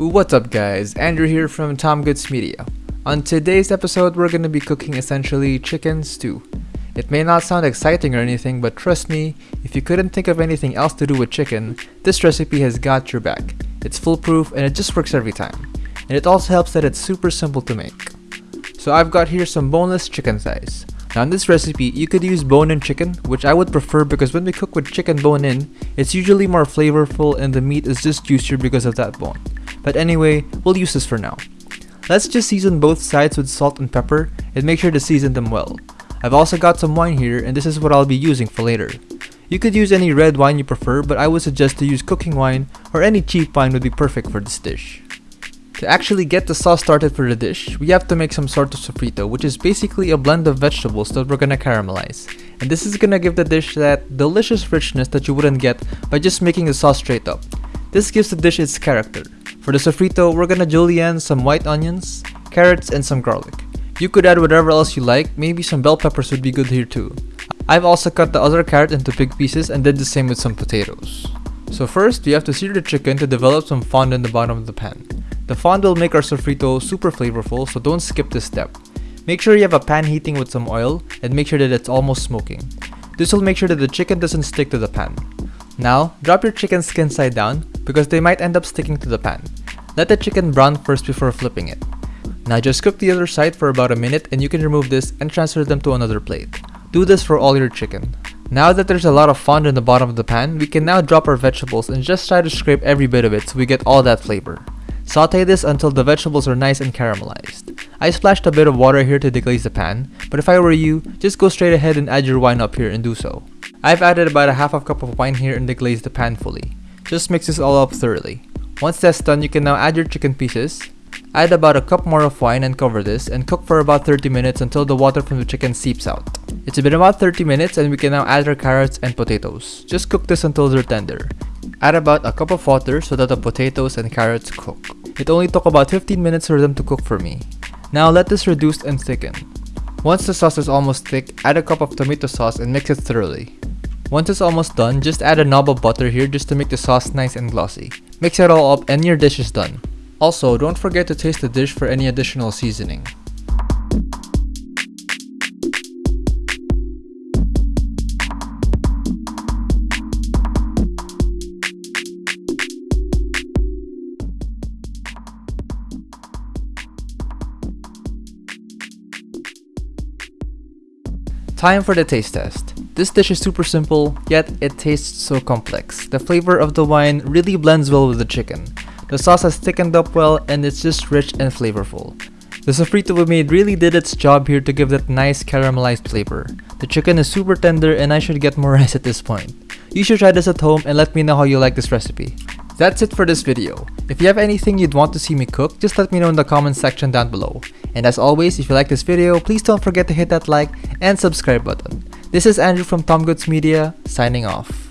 What's up guys, Andrew here from Tom Goods Media. On today's episode we're to be cooking essentially chicken stew. It may not sound exciting or anything, but trust me, if you couldn't think of anything else to do with chicken, this recipe has got your back. It's foolproof and it just works every time. And it also helps that it's super simple to make. So I've got here some boneless chicken thighs. Now in this recipe, you could use bone-in chicken, which I would prefer because when we cook with chicken bone-in, it's usually more flavorful and the meat is just juicier because of that bone. But anyway, we'll use this for now. Let's just season both sides with salt and pepper and make sure to season them well. I've also got some wine here and this is what I'll be using for later. You could use any red wine you prefer but I would suggest to use cooking wine or any cheap wine would be perfect for this dish. To actually get the sauce started for the dish, we have to make some sort of sofrito which is basically a blend of vegetables that we're gonna caramelize. And this is gonna give the dish that delicious richness that you wouldn't get by just making the sauce straight up. This gives the dish its character. For the sofrito, we're gonna julienne some white onions, carrots, and some garlic. You could add whatever else you like, maybe some bell peppers would be good here too. I've also cut the other carrot into big pieces and did the same with some potatoes. So first, we have to sear the chicken to develop some fond in the bottom of the pan. The fond will make our sofrito super flavorful, so don't skip this step. Make sure you have a pan heating with some oil and make sure that it's almost smoking. This will make sure that the chicken doesn't stick to the pan. Now, drop your chicken skin side down because they might end up sticking to the pan. Let the chicken brown first before flipping it. Now just cook the other side for about a minute and you can remove this and transfer them to another plate. Do this for all your chicken. Now that there's a lot of fond in the bottom of the pan, we can now drop our vegetables and just try to scrape every bit of it so we get all that flavor. Saute this until the vegetables are nice and caramelized. I splashed a bit of water here to deglaze the pan, but if I were you, just go straight ahead and add your wine up here and do so. I've added about a half a cup of wine here and deglazed the pan fully. Just mix this all up thoroughly. Once that's done, you can now add your chicken pieces, Add about a cup more of wine and cover this and cook for about 30 minutes until the water from the chicken seeps out. It's been about 30 minutes and we can now add our carrots and potatoes. Just cook this until they're tender. Add about a cup of water so that the potatoes and carrots cook. It only took about 15 minutes for them to cook for me. Now let this reduce and thicken. Once the sauce is almost thick, add a cup of tomato sauce and mix it thoroughly. Once it's almost done, just add a knob of butter here just to make the sauce nice and glossy. Mix it all up and your dish is done. Also, don't forget to taste the dish for any additional seasoning. Time for the taste test. This dish is super simple, yet it tastes so complex. The flavor of the wine really blends well with the chicken. The sauce has thickened up well and it's just rich and flavorful. The sofrito we made really did its job here to give that nice caramelized flavor. The chicken is super tender and I should get more rice at this point. You should try this at home and let me know how you like this recipe. That's it for this video. If you have anything you'd want to see me cook, just let me know in the comment section down below. And as always, if you like this video, please don't forget to hit that like and subscribe button. This is Andrew from Tom Goods Media, signing off.